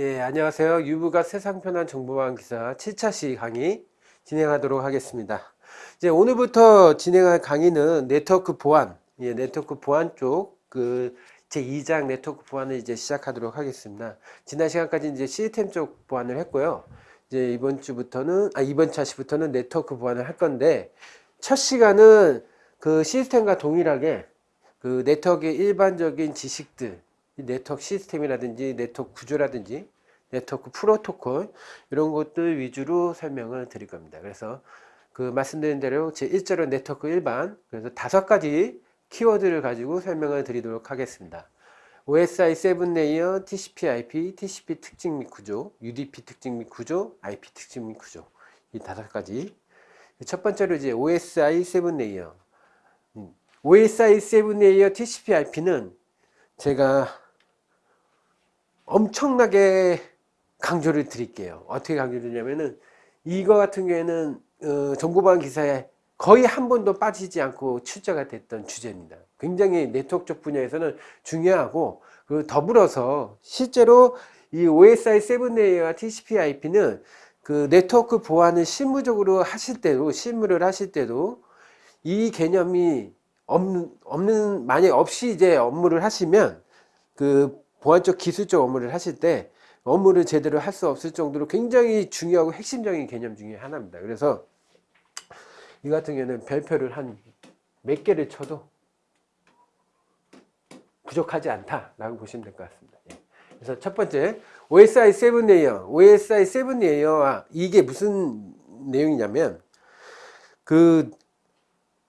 예, 안녕하세요. 유부가 세상 편한 정보보안 기사 7차시 강의 진행하도록 하겠습니다. 이제 오늘부터 진행할 강의는 네트워크 보안, 예, 네트워크 보안 쪽, 그, 제 2장 네트워크 보안을 이제 시작하도록 하겠습니다. 지난 시간까지 이제 시스템 쪽 보안을 했고요. 이제 이번 주부터는, 아, 이번 차시부터는 네트워크 보안을 할 건데, 첫 시간은 그 시스템과 동일하게 그 네트워크의 일반적인 지식들, 네트워크 시스템이라든지 네트워크 구조라든지 네트워크 프로토콜 이런 것들 위주로 설명을 드릴 겁니다. 그래서 그 말씀드린 대로 제 1절은 네트워크 일반 그래서 다섯 가지 키워드를 가지고 설명을 드리도록 하겠습니다. OSI 7 layer, TCP/IP, TCP 특징 및 구조, UDP 특징 및 구조, IP 특징 및 구조 이 다섯 가지. 첫 번째로 이제 OSI 7 layer. OSI 7 layer TCP/IP는 제가 엄청나게 강조를 드릴게요. 어떻게 강조를 드냐면은 이거 같은 경우에는 어, 정보보안 기사에 거의 한 번도 빠지지 않고 출제가 됐던 주제입니다. 굉장히 네트워크 쪽 분야에서는 중요하고 그 더불어서 실제로 이 OSI 7 layer와 TCP/IP는 그 네트워크 보안을 실무적으로 하실 때도 실무를 하실 때도 이 개념이 없는, 없는 만약 없이 이제 업무를 하시면 그 보안적 기술적 업무를 하실 때 업무를 제대로 할 수 없을 정도로 굉장히 중요하고 핵심적인 개념 중에 하나입니다. 그래서 이 같은 경우는 별표를 한 몇 개를 쳐도 부족하지 않다라고 보시면 될 것 같습니다. 예. 그래서 첫 번째 OSI 7 layer, OSI 7 layer와 이게 무슨 내용이냐면 그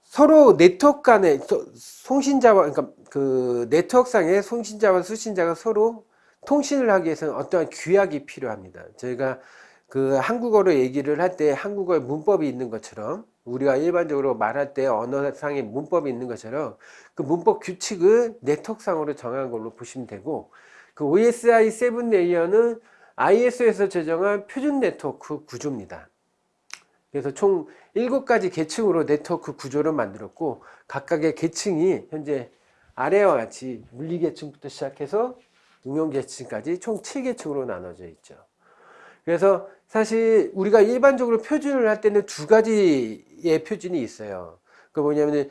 서로 네트워크 간의 송신자와 그러니까 그 네트워크상의 송신자와 수신자가 서로 통신을 하기 위해서는 어떠한 규약이 필요합니다. 저희가 그 한국어로 얘기를 할 때 한국어에 문법이 있는 것처럼 우리가 일반적으로 말할 때 언어상의 문법이 있는 것처럼 그 문법 규칙을 네트워크상으로 정한 걸로 보시면 되고 그 OSI 7 layer는 ISO에서 제정한 표준 네트워크 구조입니다. 그래서 총 7가지 계층으로 네트워크 구조를 만들었고 각각의 계층이 현재 아래와 같이 물리계층부터 시작해서 응용계층까지 총 7계층으로 나눠져 있죠. 그래서 사실 우리가 일반적으로 표준을 할 때는 두 가지의 표준이 있어요. 그 뭐냐면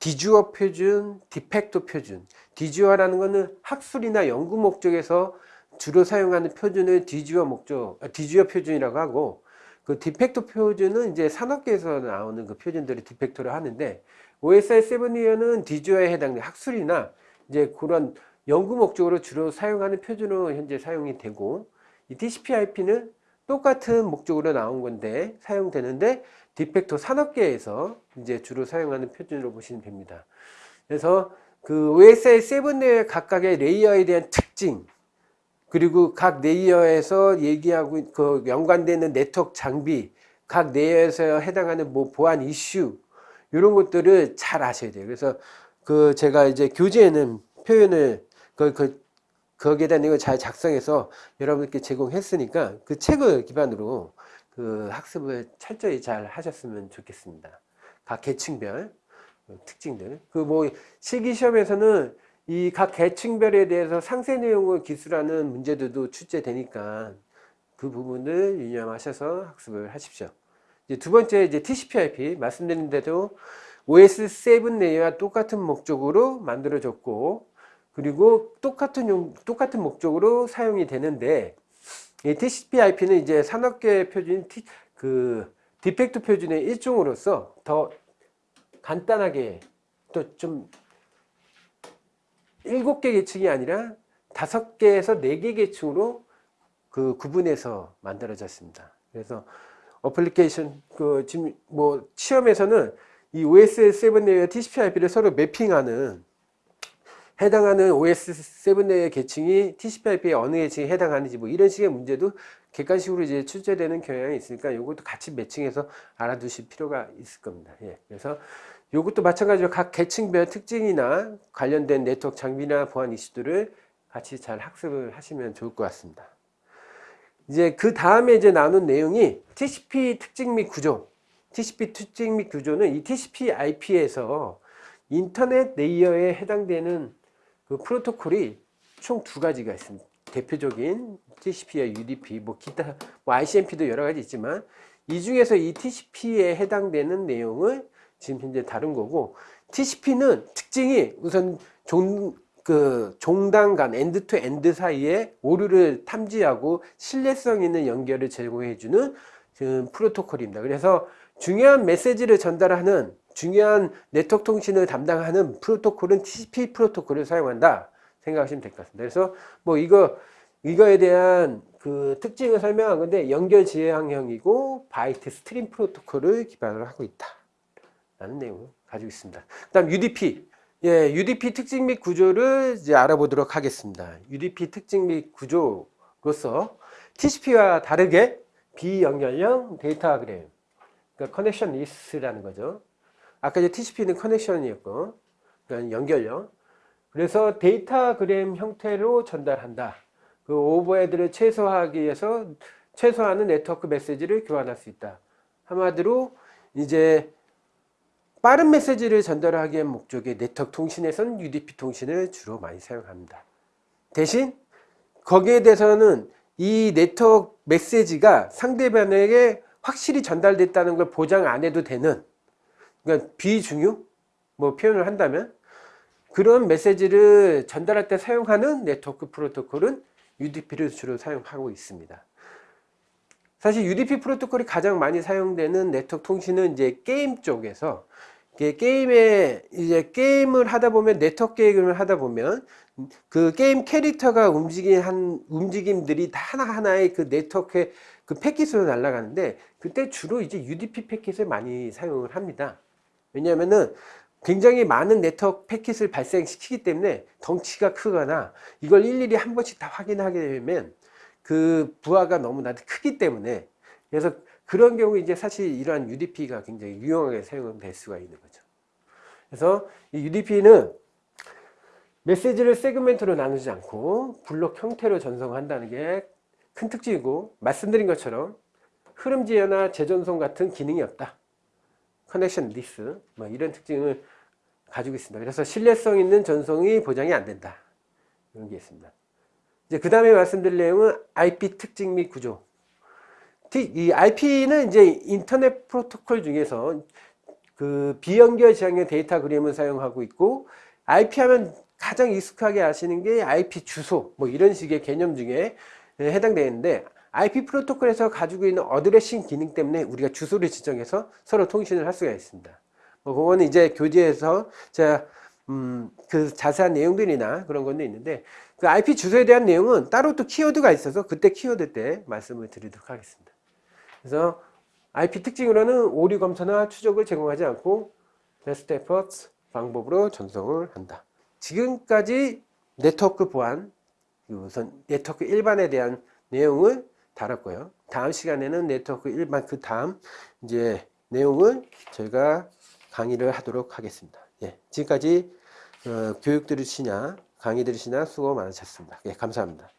디주어 표준, 디펙토 표준. de jure라는 것은 학술이나 연구 목적에서 주로 사용하는 표준을 de jure 목적, 아, de jure 표준이라고 하고 그 de facto 표준은 이제 산업계에서 나오는 그 표준들을 de facto로 하는데 OSI 7 layer는 de jure에 해당되는 학술이나 이제 그런 연구 목적으로 주로 사용하는 표준으로 현재 사용이 되고 이 TCP/IP는 똑같은 목적으로 나온 건데 사용되는데 de facto 산업계에서 이제 주로 사용하는 표준으로 보시면 됩니다. 그래서 그 OSI 7 내의 각각의 layer에 대한 특징 그리고 각 layer에서 얘기하고 그 연관되는 네트워크 장비 각 layer에서 해당하는 뭐 보안 이슈 이런 것들을 잘 아셔야 돼요. 그래서 그 제가 이제 교재에는 표현을 그, 그, 거기에 대한 내용을 잘 작성해서 여러분께 제공했으니까 그 책을 기반으로 그 학습을 철저히 잘 하셨으면 좋겠습니다. 각 계층별 특징들. 그 뭐 실기 시험에서는 이 각 계층별에 대해서 상세 내용을 기술하는 문제들도 출제되니까 그 부분을 유념하셔서 학습을 하십시오. 이제 두 번째 이제 TCP/IP 말씀드린 대로 OS7 내와 똑같은 목적으로 만들어졌고 그리고 똑같은 용, 똑같은 목적으로 사용이 되는데 이 TCP/IP는 이제 산업계 표준 티, 그 디펙트 표준의 일종으로서 더 간단하게 또 좀 일곱 개 계층이 아니라 다섯 개에서 네 개 계층으로 그 구분해서 만들어졌습니다. 그래서 어플리케이션 그 지금 뭐 시험에서는 이 OS7 내의 TCP/IP를 서로 매핑하는 해당하는 OS7 내의 계층이 TCP/IP의 어느 계층에 해당하는지 뭐 이런 식의 문제도 객관식으로 이제 출제되는 경향이 있으니까 이것도 같이 매칭해서 알아두실 필요가 있을 겁니다. 예. 그래서 이것도 마찬가지로 각 계층별 특징이나 관련된 네트워크 장비나 보안 이슈들을 같이 잘 학습을 하시면 좋을 것 같습니다. 이제 그 다음에 이제 나눈 내용이 TCP 특징 및 구조. TCP 특징 및 구조는 이 TCP/IP에서 인터넷 레이어에 해당되는 그 프로토콜이 총 두 가지가 있습니다. 대표적인 TCP와 UDP, 뭐 기타, 뭐 ICMP도 여러 가지 있지만 이 중에서 이 TCP에 해당되는 내용을 지금 현재 다룬 거고 TCP는 특징이 우선 종, 그 종단 간 end to end 사이에 오류를 탐지하고 신뢰성 있는 연결을 제공해 주는 그 프로토콜입니다. 그래서 중요한 메시지를 전달하는 중요한 네트워크 통신을 담당하는 프로토콜은 TCP 프로토콜을 사용한다 생각하시면 될 것 같습니다. 그래서 뭐 이거 이거에 대한 그 특징을 설명한 건데 연결 지향형이고 byte stream 프로토콜을 기반으로 하고 있다. 라는 내용을 가지고 있습니다. 그 다음 UDP. 예, UDP 특징 및 구조를 이제 알아보도록 하겠습니다. UDP 특징 및 구조로서 TCP와 다르게 비연결형 datagram, 그러니까 connectionless라는 거죠. 아까 이제 TCP는 connection이었고, 그러니까 연결형. 그래서 datagram 형태로 전달한다. 그 overhead를 최소화하기 위해서 최소화하는 네트워크 메시지를 교환할 수 있다. 한마디로 이제 빠른 메시지를 전달하기 위한 목적의 네트워크 통신에서는 UDP 통신을 주로 많이 사용합니다. 대신 거기에 대해서는 이 네트워크 메시지가 상대방에게 확실히 전달됐다는 걸 보장 안 해도 되는 그러니까 비중요 뭐 표현을 한다면 그런 메시지를 전달할 때 사용하는 네트워크 프로토콜은 UDP를 주로 사용하고 있습니다. 사실 UDP 프로토콜이 가장 많이 사용되는 네트워크 통신은 이제 게임 쪽에서 이 게 게임에 이제 게임을 하다 보면 네트워크 게임을 하다 보면 그 게임 캐릭터가 움직인 한 움직임들이 다 하나 하나의 그 네트워크의 그 패킷으로 날아가는데 그때 주로 이제 UDP 패킷을 많이 사용을 합니다. 왜냐하면은 굉장히 많은 네트워크 패킷을 발생시키기 때문에 덩치가 크거나 이걸 일일이 한 번씩 다 확인하게 되면 그 부하가 너무나 크기 때문에 그래서 그런 경우 이제 사실 이러한 UDP가 굉장히 유용하게 사용될 수가 있는 거죠. 그래서 이 UDP는 메시지를 세그멘트로 나누지 않고 블록 형태로 전송한다는 게 큰 특징이고 말씀드린 것처럼 흐름 지연이나 재전송 같은 기능이 없다. connectionless 뭐 이런 특징을 가지고 있습니다. 그래서 신뢰성 있는 전송이 보장이 안 된다. 이런 게 있습니다. 이제 그 다음에 말씀드릴 내용은 IP 특징 및 구조. 이 IP는 이제 인터넷 프로토콜 중에서 그 비연결 지향형 datagram을 사용하고 있고 IP 하면 가장 익숙하게 아시는 게 IP 주소 뭐 이런 식의 개념 중에 해당되는데 IP 프로토콜에서 가지고 있는 어드레싱 기능 때문에 우리가 주소를 지정해서 서로 통신을 할 수가 있습니다. 뭐 그거는 이제 교재에서 제가 음, 그 자세한 내용들이나 그런 건도 있는데 그 IP 주소에 대한 내용은 따로 또 키워드가 있어서 그때 키워드 때 말씀을 드리도록 하겠습니다. 그래서 IP 특징으로는 오류 검사나 추적을 제공하지 않고 베스트 에퍼츠 방법으로 전송을 한다. 지금까지 네트워크 보안 우선 네트워크 일반에 대한 내용을 다뤘고요. 다음 시간에는 네트워크 일반 그 다음 이제 내용을 저희가 강의를 하도록 하겠습니다. 예, 지금까지 어, 교육 들으시냐 강의 들으시냐 수고 많으셨습니다. 예, 감사합니다.